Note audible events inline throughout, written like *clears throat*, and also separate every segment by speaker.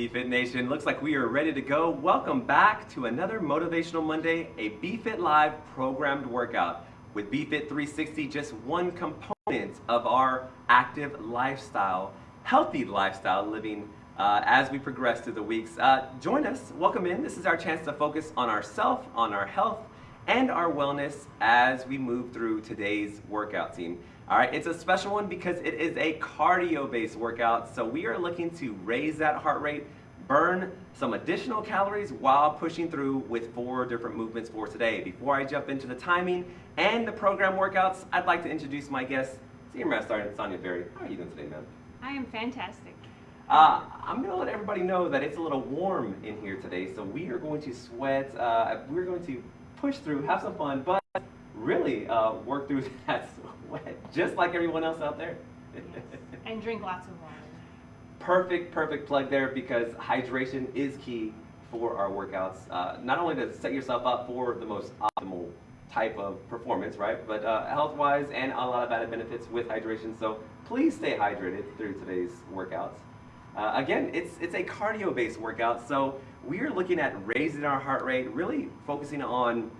Speaker 1: BFit Nation, looks like we are ready to go. Welcome back to another Motivational Monday, a BFit Live programmed workout. With BFit 360, just one component of our active lifestyle, healthy lifestyle living uh, as we progress through the weeks. Uh, join us, welcome in. This is our chance to focus on ourself, on our health, and our wellness as we move through today's workout team. All right, it's a special one because it is a cardio-based workout. So we are looking to raise that heart rate, burn some additional calories while pushing through with four different movements for today. Before I jump into the timing and the program workouts, I'd like to introduce my guest, Senior Master Sergeant Sonia Berry. How are you doing today, ma'am?
Speaker 2: I am fantastic.
Speaker 1: Uh, I'm going to let everybody know that it's a little warm in here today, so we are going to sweat. Uh, we're going to push through, have some fun, but really uh, work through *laughs* that sweat, *laughs* just like everyone else out there.
Speaker 2: Yes. *laughs* and drink lots of water.
Speaker 1: Perfect, perfect plug there because hydration is key for our workouts. Uh, not only to set yourself up for the most optimal type of performance, right? But uh, health-wise and a lot of added benefits with hydration. So please stay hydrated through today's workouts. Uh, again, it's, it's a cardio-based workout, so we are looking at raising our heart rate, really focusing on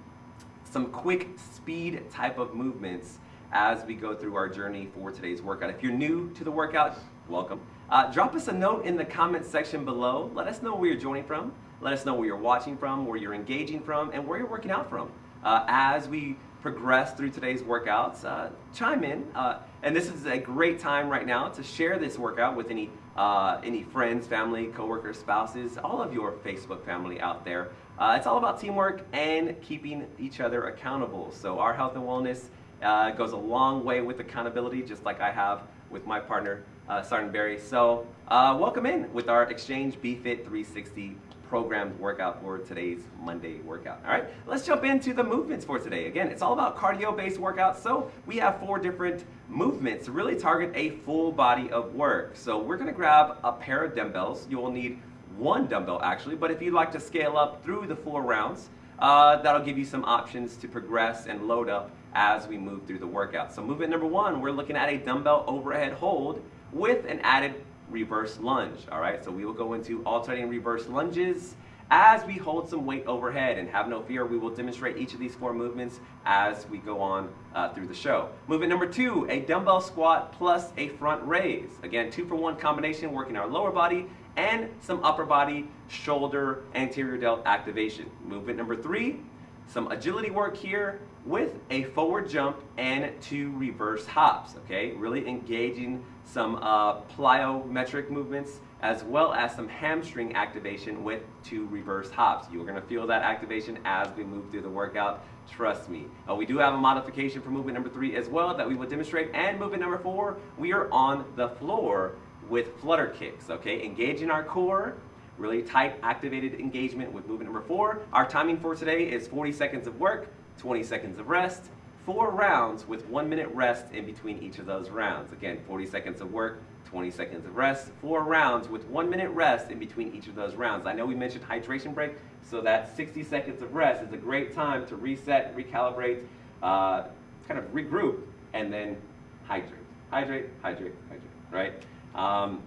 Speaker 1: some quick speed type of movements as we go through our journey for today's workout. If you're new to the workout, welcome. Uh, drop us a note in the comments section below. Let us know where you're joining from. Let us know where you're watching from, where you're engaging from, and where you're working out from. Uh, as we progress through today's workouts, uh, chime in. Uh, and this is a great time right now to share this workout with any uh, any friends, family, coworkers, spouses, all of your Facebook family out there. Uh, it's all about teamwork and keeping each other accountable. So our health and wellness uh, goes a long way with accountability, just like I have with my partner, uh, Sergeant Barry. So uh, welcome in with our Exchange BFit 360 programmed workout for today's Monday workout. All right, let's jump into the movements for today. Again, it's all about cardio-based workouts, so we have four different movements to really target a full body of work. So we're gonna grab a pair of dumbbells. You will need one dumbbell actually, but if you'd like to scale up through the four rounds, uh, that'll give you some options to progress and load up as we move through the workout. So movement number one, we're looking at a dumbbell overhead hold with an added reverse lunge. All right, so we will go into alternating reverse lunges as we hold some weight overhead and have no fear we will demonstrate each of these four movements as we go on uh, through the show movement number two a dumbbell squat plus a front raise again two for one combination working our lower body and some upper body shoulder anterior delt activation movement number three some agility work here with a forward jump and two reverse hops, okay? Really engaging some uh, plyometric movements as well as some hamstring activation with two reverse hops. You're gonna feel that activation as we move through the workout, trust me. Uh, we do have a modification for movement number three as well that we will demonstrate. And movement number four, we are on the floor with flutter kicks, okay? Engaging our core, really tight activated engagement with movement number four. Our timing for today is 40 seconds of work, 20 seconds of rest, four rounds with one minute rest in between each of those rounds. Again, 40 seconds of work, 20 seconds of rest, four rounds with one minute rest in between each of those rounds. I know we mentioned hydration break, so that 60 seconds of rest is a great time to reset, recalibrate, uh, kind of regroup, and then hydrate. Hydrate, hydrate, hydrate, right? Um,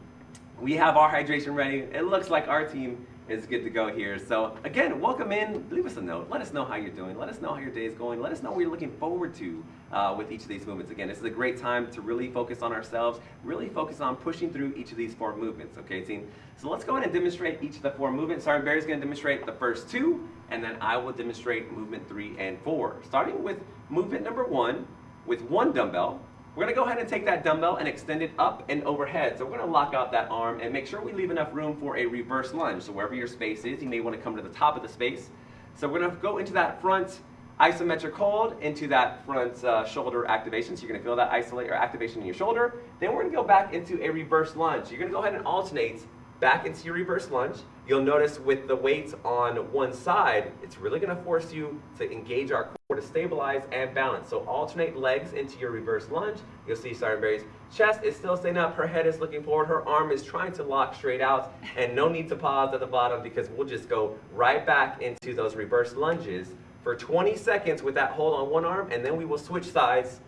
Speaker 1: we have our hydration ready. It looks like our team is good to go here. So again, welcome in. Leave us a note. Let us know how you're doing. Let us know how your day is going. Let us know what you're looking forward to uh, with each of these movements. Again, this is a great time to really focus on ourselves, really focus on pushing through each of these four movements, okay team? So let's go ahead and demonstrate each of the four movements. Sergeant Barry's gonna demonstrate the first two, and then I will demonstrate movement three and four. Starting with movement number one, with one dumbbell, we're gonna go ahead and take that dumbbell and extend it up and overhead. So we're gonna lock out that arm and make sure we leave enough room for a reverse lunge. So wherever your space is, you may wanna come to the top of the space. So we're gonna go into that front isometric hold, into that front uh, shoulder activation. So you're gonna feel that isolate or activation in your shoulder. Then we're gonna go back into a reverse lunge. You're gonna go ahead and alternate back into your reverse lunge. You'll notice with the weights on one side, it's really gonna force you to engage our core to stabilize and balance. So alternate legs into your reverse lunge. You'll see Sergeant Barry's chest is still staying up, her head is looking forward, her arm is trying to lock straight out, and no need to pause at the bottom because we'll just go right back into those reverse lunges for 20 seconds with that hold on one arm, and then we will switch sides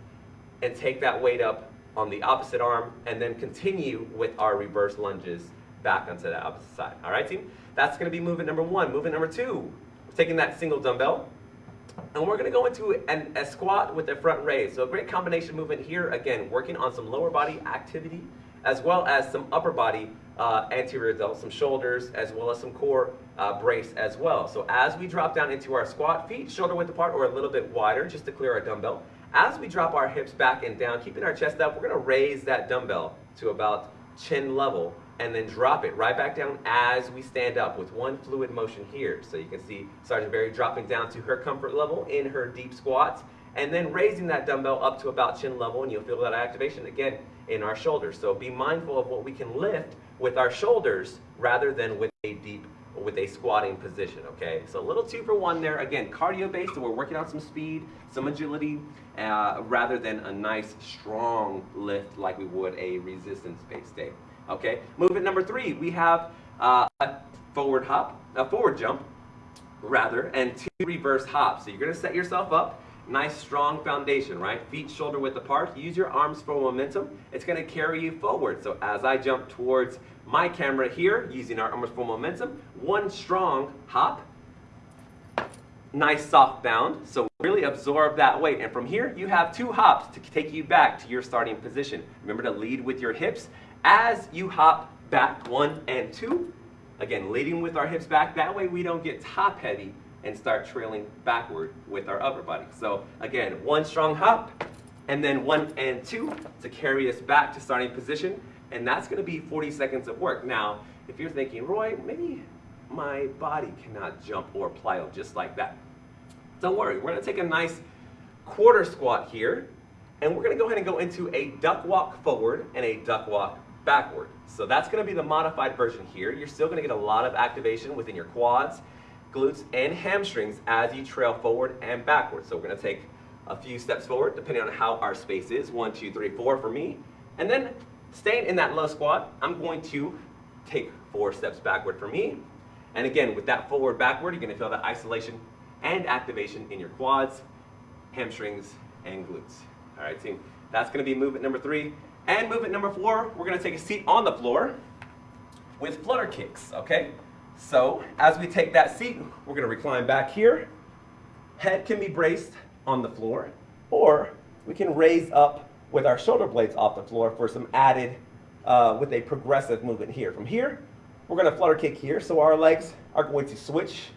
Speaker 1: and take that weight up on the opposite arm, and then continue with our reverse lunges back onto the opposite side. All right, team? That's going to be movement number one. Movement number two, we're taking that single dumbbell, and we're going to go into an, a squat with a front raise. So a great combination movement here, again, working on some lower body activity, as well as some upper body uh, anterior delt, some shoulders, as well as some core uh, brace as well. So as we drop down into our squat, feet shoulder width apart or a little bit wider, just to clear our dumbbell. As we drop our hips back and down, keeping our chest up, we're to raise that dumbbell to about chin level and then drop it right back down as we stand up with one fluid motion here. So you can see Sergeant Barry dropping down to her comfort level in her deep squats and then raising that dumbbell up to about chin level and you'll feel that activation again in our shoulders. So be mindful of what we can lift with our shoulders rather than with a deep with a squatting position, okay? So a little two for one there. Again, cardio based, so we're working on some speed, some agility, uh, rather than a nice strong lift like we would a resistance based day, okay? Movement number three, we have uh, a forward hop, a forward jump, rather, and two reverse hops. So you're gonna set yourself up, nice strong foundation, right? Feet shoulder width apart. Use your arms for momentum. It's gonna carry you forward. So as I jump towards my camera here, using our arms for momentum, one strong hop, nice soft bound. So really absorb that weight. And from here, you have two hops to take you back to your starting position. Remember to lead with your hips as you hop back one and two. Again, leading with our hips back. That way we don't get top heavy and start trailing backward with our upper body. So again, one strong hop, and then one and two to carry us back to starting position. And that's gonna be 40 seconds of work. Now, if you're thinking, Roy, maybe my body cannot jump or plyo just like that. Don't worry, we're gonna take a nice quarter squat here, and we're gonna go ahead and go into a duck walk forward and a duck walk backward. So that's gonna be the modified version here. You're still gonna get a lot of activation within your quads, glutes, and hamstrings as you trail forward and backward. So we're gonna take a few steps forward, depending on how our space is. One, two, three, four for me. And then staying in that low squat, I'm going to take four steps backward for me. And again, with that forward backward, you're gonna feel that isolation and activation in your quads, hamstrings, and glutes. All right, team. That's gonna be movement number three. And movement number four, we're gonna take a seat on the floor with flutter kicks, okay? So as we take that seat, we're gonna recline back here. Head can be braced on the floor, or we can raise up with our shoulder blades off the floor for some added, uh, with a progressive movement here. From here, we're gonna flutter kick here, so our legs are going to switch.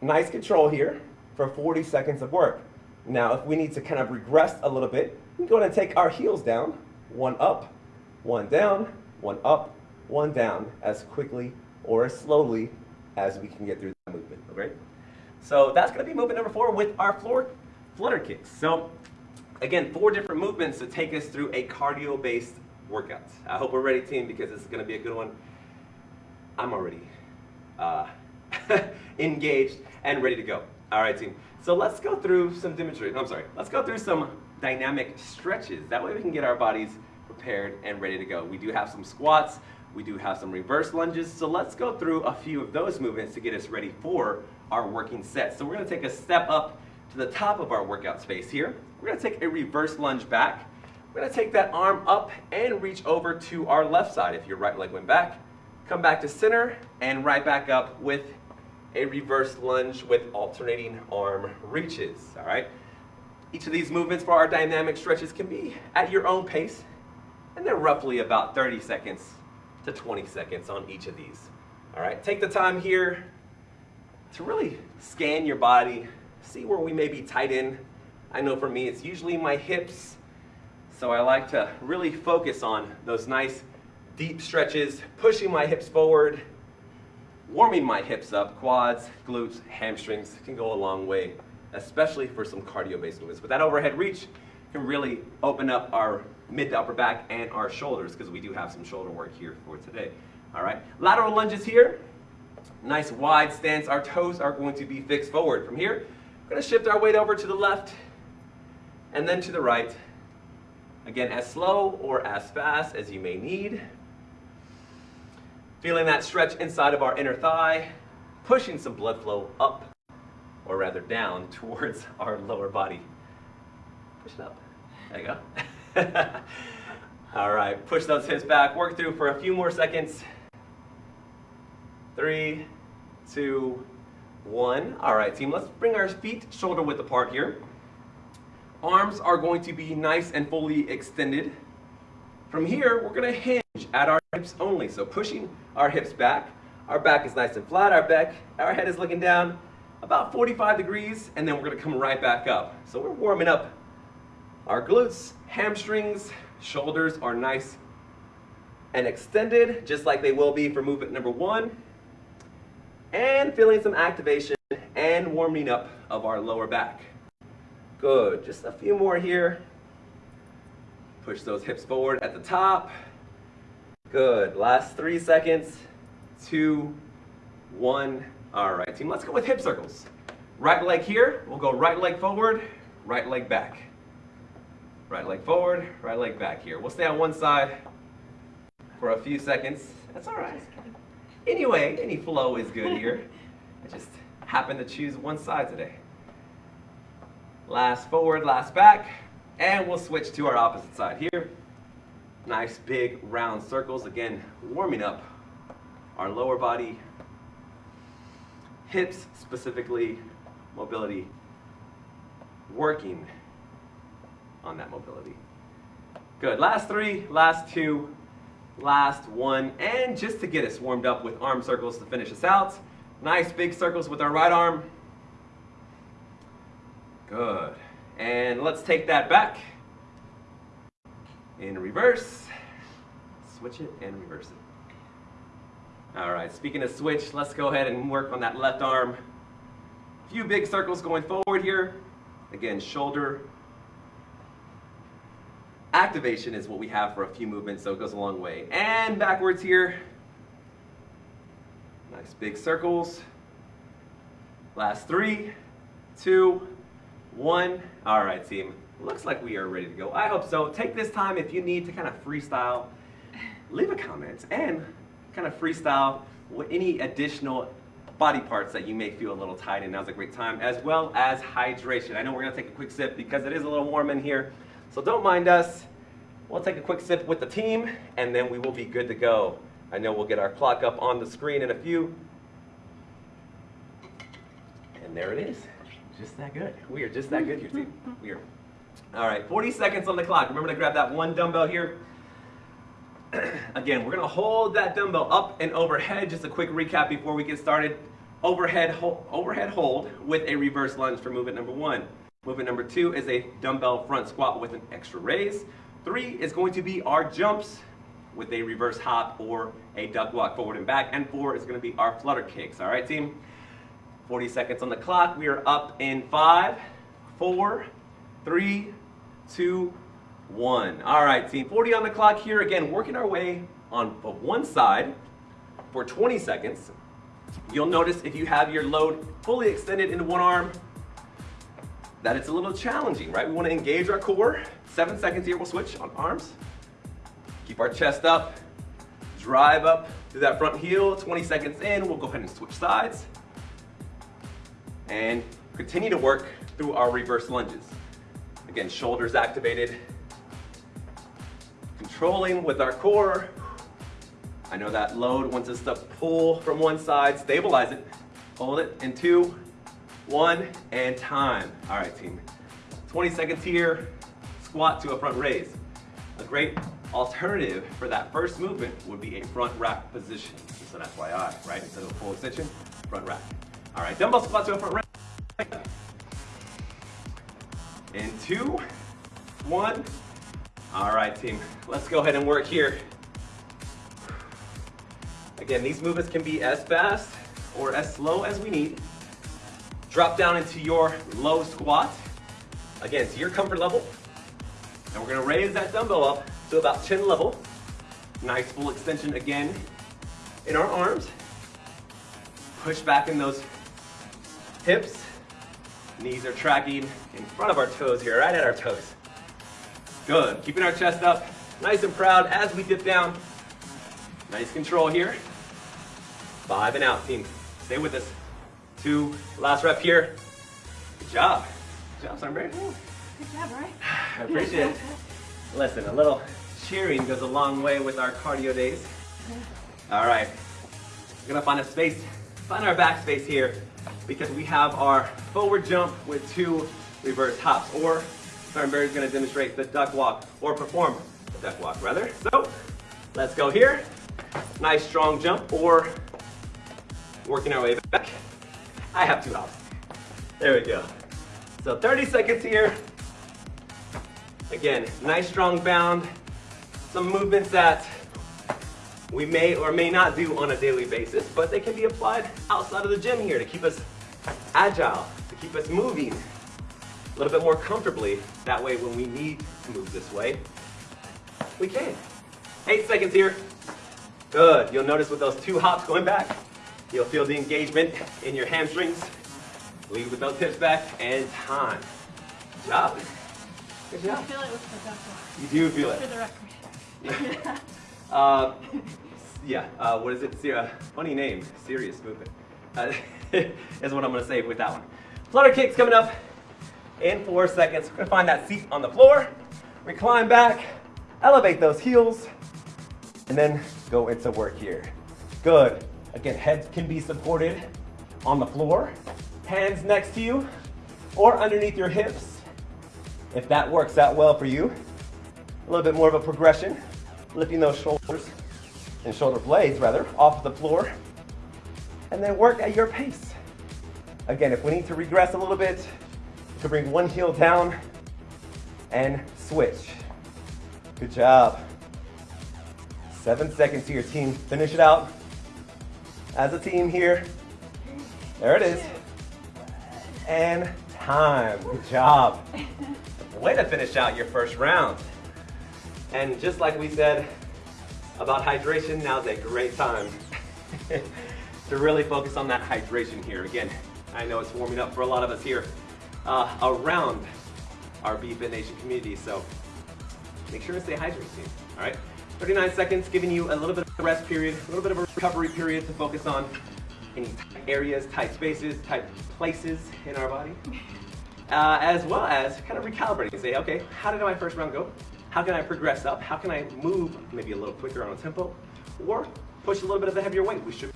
Speaker 1: Nice control here for 40 seconds of work. Now, if we need to kind of regress a little bit, we can go ahead and take our heels down, one up, one down, one up, one down, as quickly or as slowly as we can get through that movement, okay? So that's gonna be movement number four with our floor flutter kicks. So again, four different movements to take us through a cardio-based workout. I hope we're ready, team, because this is gonna be a good one. I'm already uh, *laughs* engaged and ready to go. All right, team. So let's go through some demonstration. I'm sorry. Let's go through some dynamic stretches. That way we can get our bodies prepared and ready to go. We do have some squats. We do have some reverse lunges. So let's go through a few of those movements to get us ready for our working set. So we're to take a step up to the top of our workout space here. We're to take a reverse lunge back. We're to take that arm up and reach over to our left side. If your right leg went back, come back to center and right back up with a reverse lunge with alternating arm reaches, all right? Each of these movements for our dynamic stretches can be at your own pace, and they're roughly about 30 seconds to 20 seconds on each of these. All right, take the time here to really scan your body, see where we may be tight in. I know for me, it's usually my hips, so I like to really focus on those nice deep stretches, pushing my hips forward, warming my hips up, quads, glutes, hamstrings can go a long way, especially for some cardio-based movements. But that overhead reach, can really open up our mid to upper back and our shoulders because we do have some shoulder work here for today. All right, lateral lunges here. Nice wide stance. Our toes are going to be fixed forward. From here, we're going to shift our weight over to the left and then to the right. Again, as slow or as fast as you may need. Feeling that stretch inside of our inner thigh, pushing some blood flow up, or rather down, *laughs* towards our lower body. Push it up. There you go. *laughs* All right, push those hips back. Work through for a few more seconds. Three, two, one. All right, team, let's bring our feet shoulder width apart here. Arms are going to be nice and fully extended. From here, we're gonna hinge at our hips only. So pushing our hips back. Our back is nice and flat, our back, our head is looking down about 45 degrees, and then we're gonna come right back up. So we're warming up our glutes, hamstrings, shoulders are nice and extended, just like they will be for movement number one. And feeling some activation and warming up of our lower back. Good, just a few more here. Push those hips forward at the top. Good, last three seconds. Two, one. All right, team, let's go with hip circles. Right leg here, we'll go right leg forward, right leg back. Right leg forward, right leg back here. We'll stay on one side for a few seconds. That's all right. Anyway, any flow is good *laughs* here. I just happened to choose one side today. Last forward, last back, and we'll switch to our opposite side here. Nice big round circles, again, warming up our lower body, hips specifically, mobility, working on that mobility. Good, last three, last two, last one, and just to get us warmed up with arm circles to finish us out, nice big circles with our right arm. Good, and let's take that back in reverse, switch it and reverse it. All right, speaking of switch, let's go ahead and work on that left arm. A Few big circles going forward here. Again, shoulder activation is what we have for a few movements, so it goes a long way. And backwards here. Nice big circles. Last three, two, one. All right, team. Looks like we are ready to go. I hope so. Take this time if you need to kind of freestyle. Leave a comment and kind of freestyle with any additional body parts that you may feel a little tight in. Now's a great time, as well as hydration. I know we're gonna take a quick sip because it is a little warm in here, so don't mind us. We'll take a quick sip with the team, and then we will be good to go. I know we'll get our clock up on the screen in a few. And there it is. Just that good. We are just that good here, team. We are. All right, 40 seconds on the clock. Remember to grab that one dumbbell here. *clears throat* Again, we're gonna hold that dumbbell up and overhead. Just a quick recap before we get started. Overhead, hold, overhead hold with a reverse lunge for movement number one. Movement number two is a dumbbell front squat with an extra raise. Three is going to be our jumps with a reverse hop or a duck walk forward and back. And four is gonna be our flutter kicks, all right team? 40 seconds on the clock. We are up in five, four, three, two, one. All right, team, 40 on the clock here. Again, working our way on one side for 20 seconds. You'll notice if you have your load fully extended into one arm, that it's a little challenging, right? We wanna engage our core. Seven seconds here, we'll switch on arms. Keep our chest up, drive up through that front heel. 20 seconds in, we'll go ahead and switch sides. And continue to work through our reverse lunges. Again, shoulders activated, controlling with our core. I know that load wants us to pull from one side, stabilize it, hold it in two, one, and time. All right, team. 20 seconds here, squat to a front raise. A great alternative for that first movement would be a front rack position. So that's why I, right? Instead of a full extension, front rack. All right, dumbbell squat to a front rack. In two, one. All right, team. Let's go ahead and work here. Again, these movements can be as fast or as slow as we need. Drop down into your low squat. Again, to your comfort level. And we're gonna raise that dumbbell up to about chin level. Nice full extension again in our arms. Push back in those hips. Knees are tracking in front of our toes here, right at our toes. Good, keeping our chest up, nice and proud as we dip down. Nice control here. Five and out, team. Stay with us. Two, last rep here. Good job. Good job, Sunbury.
Speaker 2: Good job, right? *sighs*
Speaker 1: I appreciate it. Listen, a little cheering goes a long way with our cardio days. All right, we're gonna find a space, find our back space here because we have our forward jump with two reverse hops or Barry is gonna demonstrate the duck walk or perform the duck walk rather. So let's go here. Nice strong jump or working our way back. I have two hops. There we go. So 30 seconds here. Again, nice strong bound. Some movements that we may or may not do on a daily basis, but they can be applied outside of the gym here to keep us agile, to keep us moving a little bit more comfortably. That way when we need to move this way, we can. Eight seconds here. Good. You'll notice with those two hops going back, you'll feel the engagement in your hamstrings. Lead with those hips back and time. Good job. Good
Speaker 2: I feel it with the
Speaker 1: You do feel it.
Speaker 2: for the record. *laughs* *laughs*
Speaker 1: Uh, *laughs* yeah, uh, what is it? Uh, funny name, serious movement. Uh, *laughs* is what I'm gonna say with that one. Flutter kicks coming up in four seconds. We're gonna find that seat on the floor, recline back, elevate those heels, and then go into work here. Good. Again, head can be supported on the floor, hands next to you, or underneath your hips. If that works out well for you, a little bit more of a progression, lifting those shoulders and shoulder blades rather off the floor, and then work at your pace. Again, if we need to regress a little bit, to bring one heel down and switch. Good job. Seven seconds here, team. Finish it out as a team here. There it is. And time. Good job. Way to finish out your first round. And just like we said about hydration, now's a great time *laughs* to really focus on that hydration here. Again, I know it's warming up for a lot of us here uh, around our BFit Nation community, so make sure to stay hydrated, team. All right, 39 seconds, giving you a little bit of a rest period, a little bit of a recovery period to focus on any tight areas, tight spaces, tight places in our body uh, as well as kind of recalibrating. Say, okay, how did my first round go? How can I progress up? How can I move maybe a little quicker on a tempo? Or push a little bit of the heavier weight? We should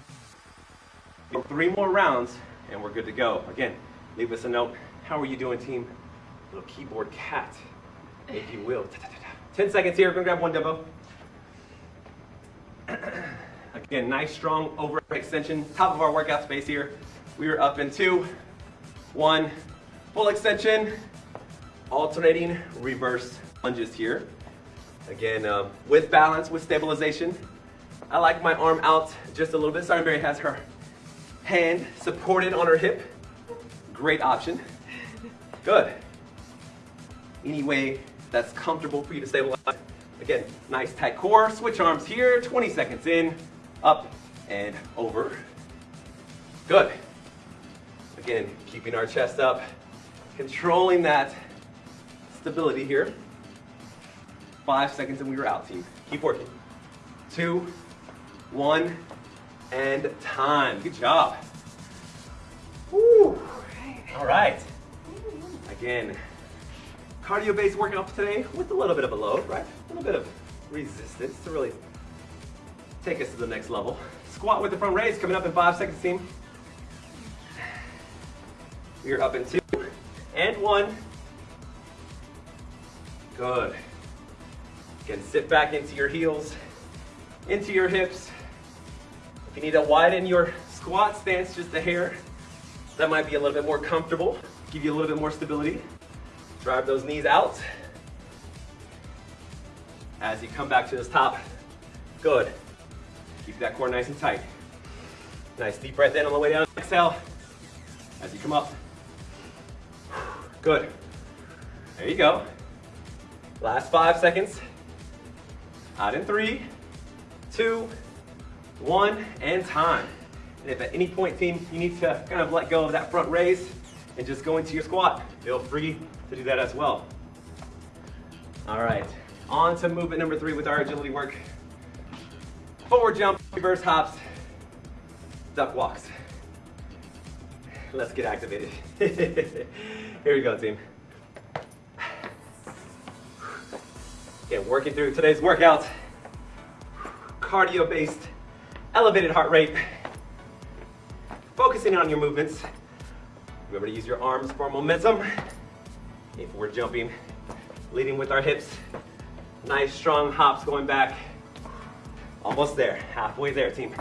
Speaker 1: three more rounds and we're good to go. Again, leave us a note. How are you doing, team? Little keyboard cat, if you will. 10 seconds here. We're gonna grab one dumbbell. *clears throat* Again, nice strong overhead extension. Top of our workout space here. We are up in two, one, full extension, alternating reverse lunges here. Again, uh, with balance, with stabilization. I like my arm out just a little bit. Sorry, Mary has her hand supported on her hip. Great option. Good. Any way that's comfortable for you to stabilize. Again, nice tight core. Switch arms here. 20 seconds in, up and over. Good. Again, keeping our chest up, controlling that stability here. Five seconds and we were out, team. Keep working. Two, one, and time. Good job. Woo. All right. Again, cardio-based workout today with a little bit of a load, right? A little bit of resistance to really take us to the next level. Squat with the front raise coming up in five seconds, team. You're up in two and one. Good. Again, sit back into your heels, into your hips. If you need to widen your squat stance just a hair, that might be a little bit more comfortable, give you a little bit more stability. Drive those knees out. As you come back to this top, good. Keep that core nice and tight. Nice deep breath in on the way down. Exhale as you come up. Good. There you go. Last five seconds. Out in three, two, one, and time. And if at any point, team, you need to kind of let go of that front raise and just go into your squat, feel free to do that as well. All right, on to movement number three with our agility work. Forward jump, reverse hops, duck walks. Let's get activated. *laughs* Here we go, team. Again, working through today's workout. Cardio-based, elevated heart rate. Focusing on your movements. Remember to use your arms for momentum. If we're jumping, leading with our hips. Nice strong hops going back. Almost there, halfway there, team.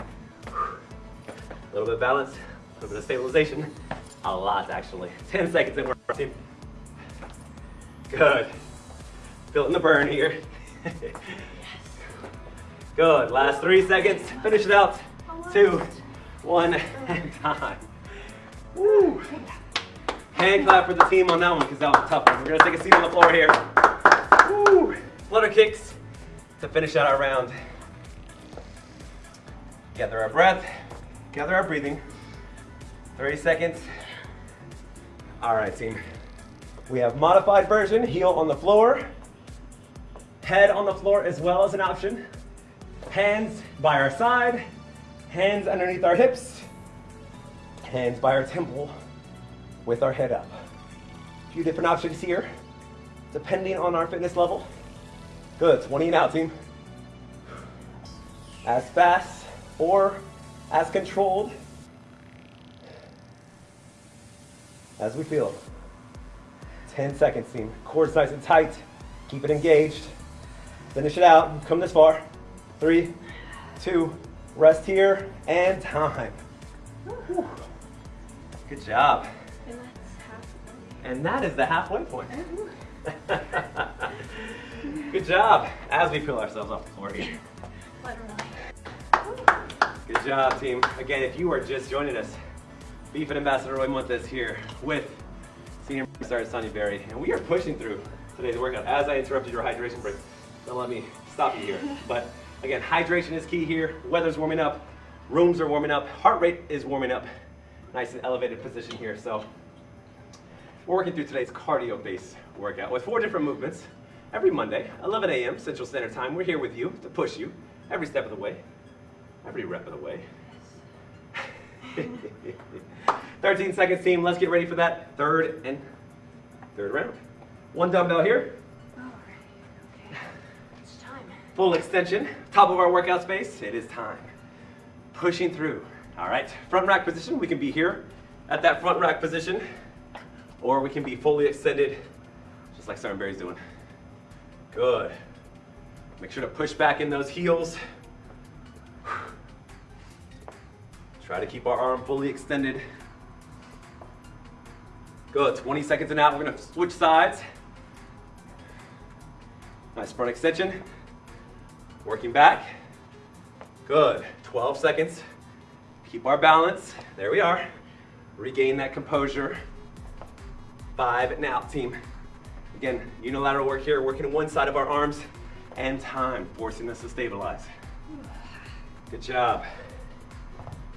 Speaker 1: A little bit of balance, a little bit of stabilization. A lot, actually. *laughs* 10 seconds and we're team. Good. Feeling the burn here. *laughs* Good. Last three seconds. Finish it out. Two, one, *laughs* and time. Woo. Hand clap for the team on that one because that was tough one. We're gonna take a seat on the floor here. Woo. Flutter kicks to finish out our round. Gather our breath, gather our breathing. 30 seconds. All right, team. We have modified version, heel on the floor, head on the floor as well as an option. Hands by our side, hands underneath our hips, hands by our temple with our head up. A few different options here, depending on our fitness level. Good, 20 and out, team. As fast or as controlled as we feel. 10 seconds, team. Core's nice and tight. Keep it engaged. Finish it out. Come this far. Three, two, rest here, and time. Whew. Good job.
Speaker 2: And
Speaker 1: that is the halfway point. *laughs* Good job. As we peel ourselves off the floor here. Good job, team. Again, if you are just joining us, BFit Ambassador Roy Montes here with Senior Star Sonia Berry, and we are pushing through today's workout. As I interrupted your hydration break, don't let me stop you here. But again, hydration is key here. Weather's warming up, rooms are warming up, heart rate is warming up. Nice and elevated position here. So we're working through today's cardio-based workout with four different movements. Every Monday, 11 a.m. Central Standard Time, we're here with you to push you every step of the way, every rep of the way. *laughs* 13 seconds, team. Let's get ready for that third and third round. One dumbbell here, full extension, top of our workout space. It is time. Pushing through. All right, front rack position. We can be here at that front rack position, or we can be fully extended, just like Sergeant Barry's doing. Good. Make sure to push back in those heels. Try to keep our arm fully extended. Good, 20 seconds and out. We're gonna switch sides. Nice front extension. Working back. Good, 12 seconds. Keep our balance. There we are. Regain that composure. Five out, team. Again, unilateral work here, working one side of our arms and time, forcing us to stabilize. Good job.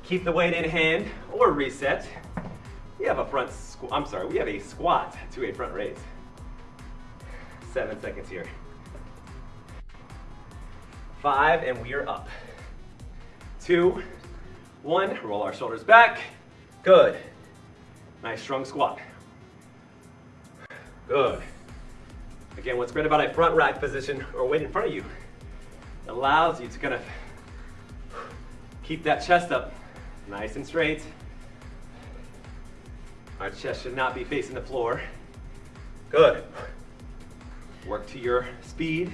Speaker 1: Keep the weight in hand or reset. We have a front squat, I'm sorry, we have a squat to a front raise. Seven seconds here. Five, and we are up. Two, one, roll our shoulders back. Good. Nice strong squat. Good. Again, what's great about a front rack position or weight in front of you, it allows you to kind of keep that chest up nice and straight. Our chest should not be facing the floor. Good. Work to your speed.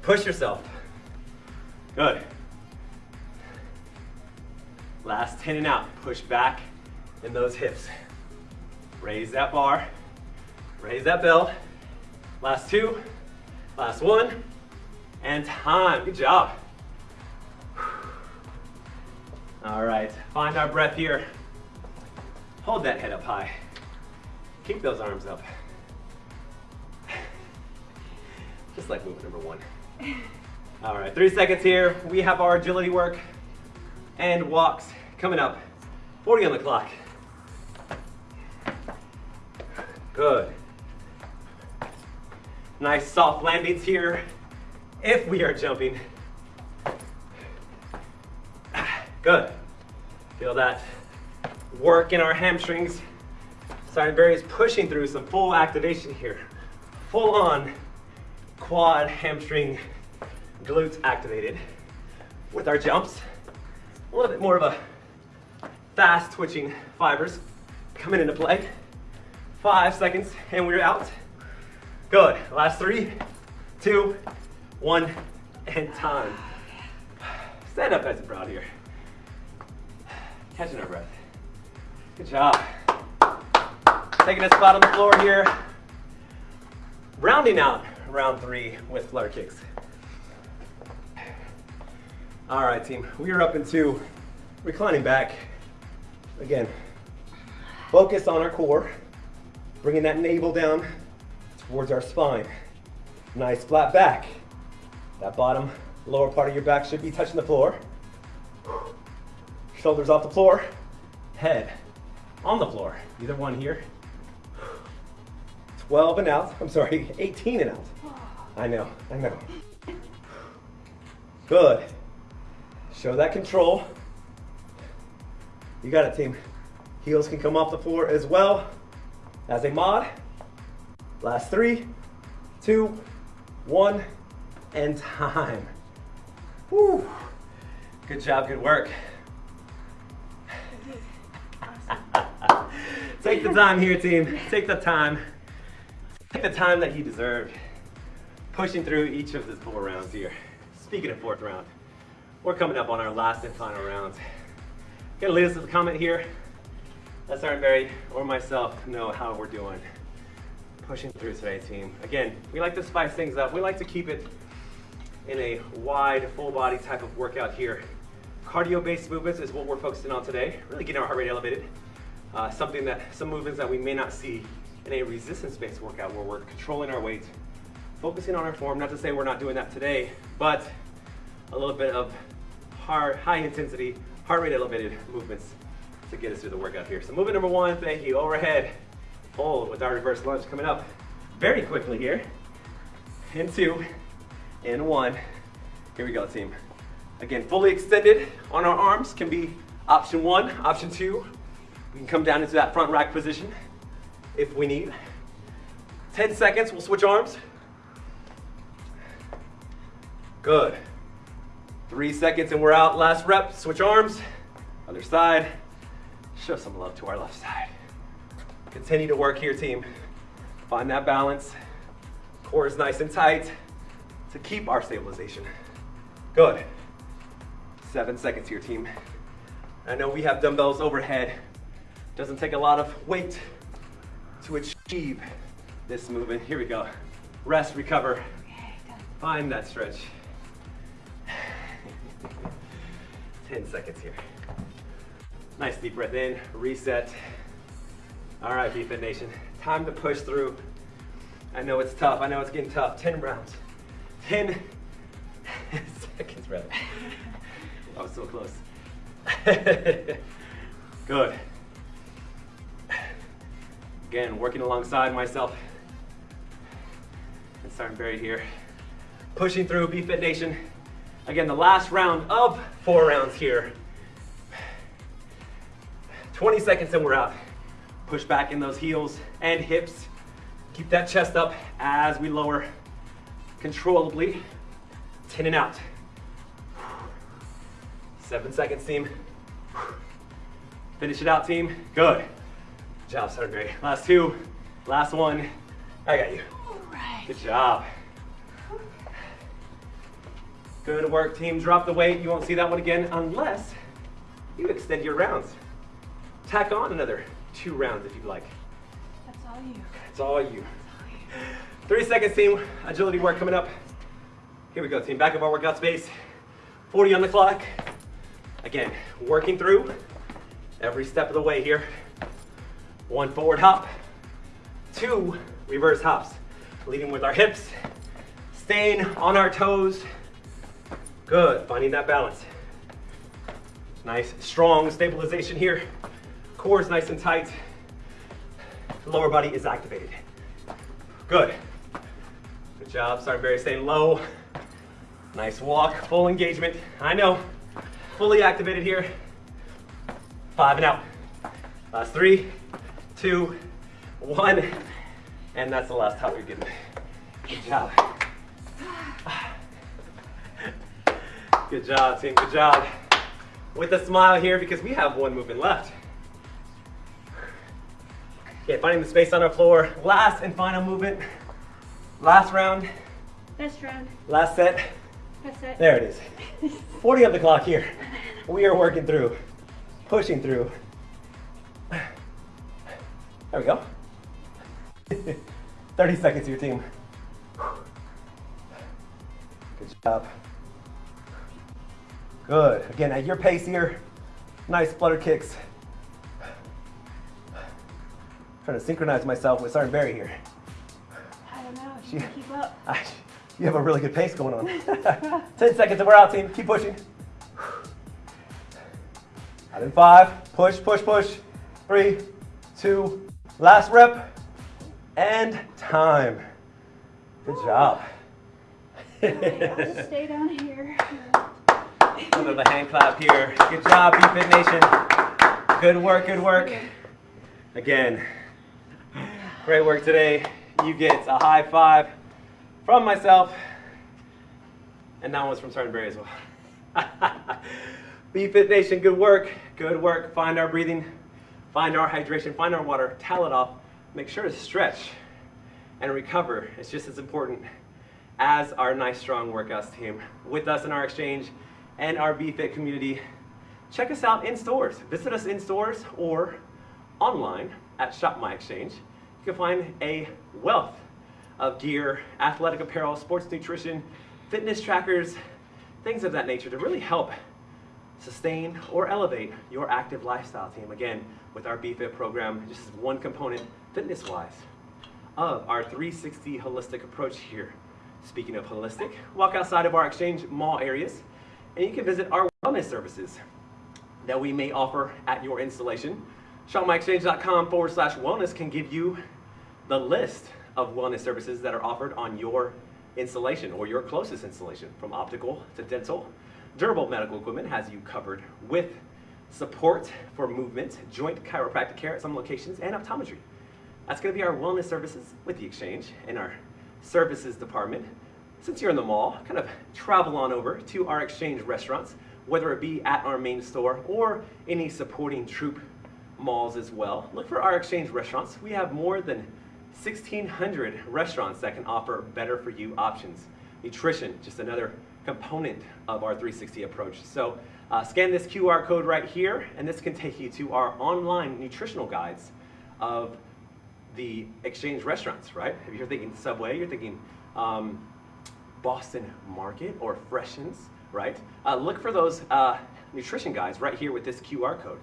Speaker 1: Push yourself. Good. Last 10 and out. Push back in those hips. Raise that bar. Raise that bell. Last two. Last one. And time. Good job. All right. Find our breath here. Hold that head up high. Keep those arms up. *laughs* Just like movement number one. *laughs* All right, three seconds here. We have our agility work and walks coming up. 40 on the clock. Good. Nice soft landings here if we are jumping. Good. Feel that work in our hamstrings. Barry is pushing through some full activation here. Full on quad, hamstring, glutes activated with our jumps. A little bit more of a fast twitching fibers coming into play. Five seconds and we're out. Good. Last three, two, one, and time. Stand up nice and proud here. Catching our breath. Good job. Taking a spot on the floor here. Rounding out round three with flutter kicks. All right, team. We are up into reclining back. Again, focus on our core, bringing that navel down towards our spine. Nice flat back. That bottom lower part of your back should be touching the floor. Shoulders off the floor, head on the floor. Either one here. 12 and out. I'm sorry, *laughs* 18 and out. I know, I know. Good. Show that control. You got it, team. Heels can come off the floor as well as a mod. Last three, two, one, and time. Woo. Good job, good work. Take the time here, team. Take the time. Take the time that you deserve. Pushing through each of the four rounds here. Speaking of fourth round, we're coming up on our last and final rounds. Gonna leave us with a comment here. Let Sergeant Barry or myself know how we're doing. Pushing through today, team. Again, we like to spice things up. We like to keep it in a wide, full body type of workout here. Cardio-based movements is what we're focusing on today. Really getting our heart rate elevated. Uh, something that, some movements that we may not see in a resistance-based workout where we're controlling our weight, focusing on our form. Not to say we're not doing that today, but a little bit of hard, high intensity, heart rate elevated movements to get us through the workout here. So movement number one, thank you, overhead hold with our reverse lunge coming up very quickly here. In two, in one. Here we go, team. Again, fully extended on our arms can be option one. Option two, we can come down into that front rack position if we need. 10 seconds, we'll switch arms. Good. Three seconds and we're out. Last rep, switch arms. Other side. Show some love to our left side. Continue to work here, team. Find that balance. Core is nice and tight to keep our stabilization. Good. Seven seconds here, team. I know we have dumbbells overhead. Doesn't take a lot of weight to achieve this movement. Here we go. Rest, recover. Find that stretch. 10 seconds here. Nice deep breath in, reset. All right, BFit Nation, time to push through. I know it's tough, I know it's getting tough. 10 rounds, 10 *laughs* seconds rather. I was so close. *laughs* Good. Again, working alongside myself and Sergeant Barry here. Pushing through BFit Nation. Again, the last round of four rounds here. 20 seconds and we're out. Push back in those heels and hips. Keep that chest up as we lower controllably. 10 and out. Seven seconds, team. Finish it out, team. Good. Good job, Sergeant Gray. Last two, last one. I got you.
Speaker 2: All right.
Speaker 1: Good job. Good work, team. Drop the weight. You won't see that one again unless you extend your rounds. Tack on another two rounds if you'd like.
Speaker 2: That's all you.
Speaker 1: It's all you. Three seconds, team. Agility work coming up. Here we go, team. Back of our workout space. 40 on the clock. Again, working through every step of the way here. One forward hop, two reverse hops. Leading with our hips, staying on our toes. Good, finding that balance. Nice, strong stabilization here. Core is nice and tight. Lower body is activated. Good. Good job, Sergeant Barry staying low. Nice walk, full engagement. I know, fully activated here. Five and out. Last three, two, one. And that's the last hop you're getting. Good job. Good job, team. Good job. With a smile here because we have one movement left. Okay, finding the space on our floor. Last and final movement. Last round.
Speaker 2: Best round.
Speaker 1: Last set.
Speaker 2: Best set.
Speaker 1: There it is. *laughs* 40 on the clock here. We are working through, pushing through. There we go. *laughs* 30 seconds your team. Good job. Good. Again, at your pace here. Nice flutter kicks. Trying to synchronize myself with Sergeant Berry here.
Speaker 2: I don't know.
Speaker 1: She-
Speaker 2: keep up. *laughs*
Speaker 1: Ah, You have a really good pace going on. *laughs* 10 seconds and we're out, team. Keep pushing. Out in five. Push, push, push. Three, two, last rep. And time. Good job.
Speaker 2: I'll just stay down here. *laughs*
Speaker 1: Under the hand clap here. Good job, BFit Nation. Good work, good work. Again, great work today. You get a high five from myself, and that one was from Sergeant Berry as well. *laughs* BFit Nation, good work, good work. Find our breathing, find our hydration, find our water, towel it off. Make sure to stretch and recover. It's just as important as our nice strong workouts team with us in our exchange and our BFit community. Check us out in stores. Visit us in stores or online at Shop My Exchange. You can find a wealth of gear, athletic apparel, sports nutrition, fitness trackers, things of that nature to really help sustain or elevate your active lifestyle team. Again, with our BFit program, just as one component fitness-wise of our 360 holistic approach here. Speaking of holistic, walk outside of our exchange mall areas and you can visit our wellness services that we may offer at your installation. ShopMyExchange.com forward slash wellness can give you the list of wellness services that are offered on your installation or your closest installation, from optical to dental. Durable medical equipment has you covered with support for movement, joint chiropractic care at some locations, and optometry. That's going to be our wellness services with the exchange and our services department. Since you're in the mall, kind of travel on over to our exchange restaurants, whether it be at our main store or any supporting troop malls as well. Look for our exchange restaurants. We have more than 1,600 restaurants that can offer better for you options. Nutrition, just another component of our 360 approach. So uh, scan this QR code right here, and this can take you to our online nutritional guides of the exchange restaurants, right? If you're thinking Subway, you're thinking um, Boston Market or Freshens, right? Uh, look for those uh, nutrition guides right here with this QR code.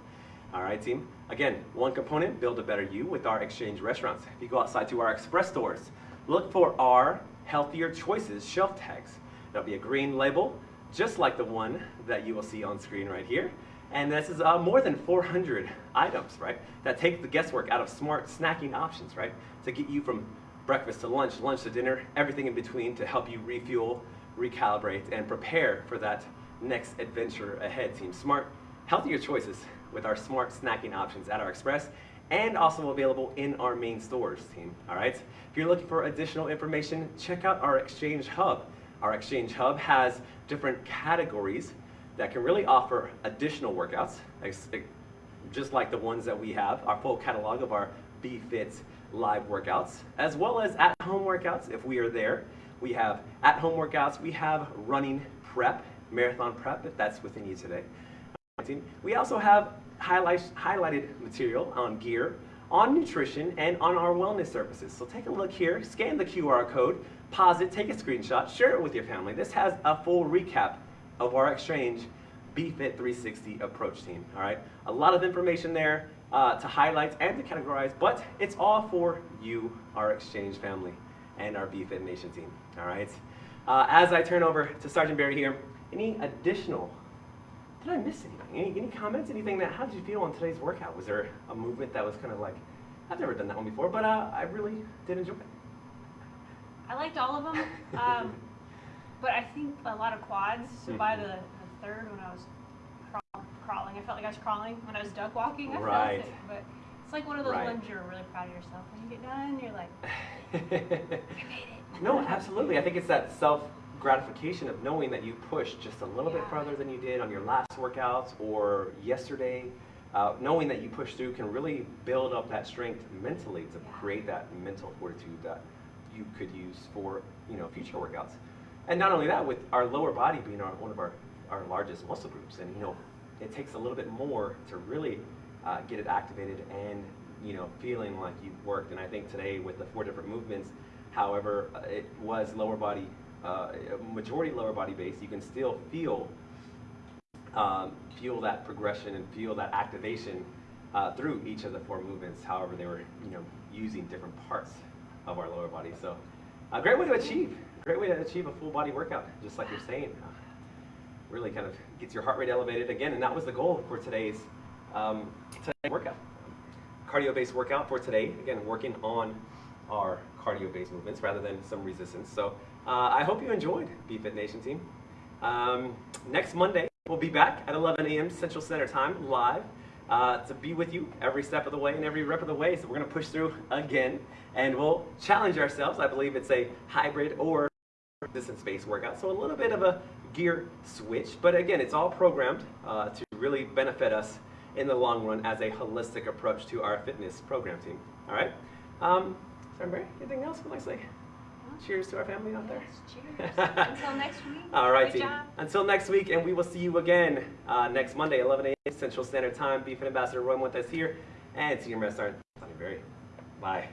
Speaker 1: All right, team. Again, one component, build a better you with our exchange restaurants. If you go outside to our express stores, look for our healthier choices shelf tags. There'll be a green label, just like the one that you will see on screen right here. And this is uh, more than 400 items, right, that take the guesswork out of smart snacking options, right, to get you from breakfast to lunch, lunch to dinner, everything in between to help you refuel, recalibrate, and prepare for that next adventure ahead, team. Smart, healthier choices with our smart snacking options at our Express and also available in our main stores, team. All right? If you're looking for additional information, check out our Exchange Hub. Our Exchange Hub has different categories that can really offer additional workouts, just like the ones that we have, our full catalog of our BFit live workouts, as well as at-home workouts if we are there. We have at-home workouts, we have running prep, marathon prep, if that's within you today. We also have highlight, highlighted material on gear, on nutrition, and on our wellness services. So take a look here, scan the QR code, pause it, take a screenshot, share it with your family. This has a full recap of our exchange BFit 360 approach team. All right, a lot of information there uh, to highlight and to categorize, but it's all for you, our exchange family, and our BFit Nation team. All right. Uh, as I turn over to Sergeant Berry here, any additional? Did I miss anything? Any, any comments? Anything that? How did you feel on today's workout? Was there a movement that was kind of like, I've never done that one before, but uh, I really did enjoy it.
Speaker 2: I liked all of them, *laughs* um, but I think a lot of quads. So by the, the third, when I was crawling, I felt like I was crawling. When I was duck walking, I
Speaker 1: Right.
Speaker 2: felt it. But it's like one of those
Speaker 1: Right.
Speaker 2: ones you're really proud of yourself. When you get done, you're like, *laughs* I made it.
Speaker 1: no, absolutely. I think it's that self gratification of knowing that you pushed just a little bit further than you did on your last workouts or yesterday. Uh, knowing that you pushed through can really build up that strength mentally to
Speaker 2: Yeah.
Speaker 1: create that mental fortitude that you could use for you know future workouts. And not only that, with our lower body being our, one of our, our largest muscle groups, and you know, it takes a little bit more to really uh, get it activated and you know feeling like you've worked. And I think today with the four different movements, however, uh, it was lower body, uh, majority lower body base. You can still feel um, feel that progression and feel that activation uh, through each of the four movements. However, they were you know using different parts of our lower body. So, a great way to achieve, great way to achieve a full body workout, just like you're saying. Really kind of gets your heart rate elevated again, and that was the goal for today's um, today's workout. Cardio-based workout for today. Again, working on our cardio-based movements rather than some resistance. So uh, I hope you enjoyed BFit Nation team. Um, next Monday, we'll be back at 11 a.m. Central Standard Time live uh, to be with you every step of the way and every rep of the way. So we're going to push through again, and we'll challenge ourselves. I believe it's a hybrid or distance-based workout, so a little bit of a gear switch. But again, it's all programmed uh, to really benefit us in the long run as a holistic approach to our fitness program team. All right. Um, Sergeant Berry, anything else you'd like to say? Cheers to our family out there.
Speaker 2: Yes, cheers. *laughs* Until next week.
Speaker 1: All right, team.
Speaker 2: job.
Speaker 1: Until next week, and we will see you again uh, next Monday, 11 a.m. Central Standard Time. BFit Ambassador Roy with us here, and Senior Master Sonia Berry. Bye.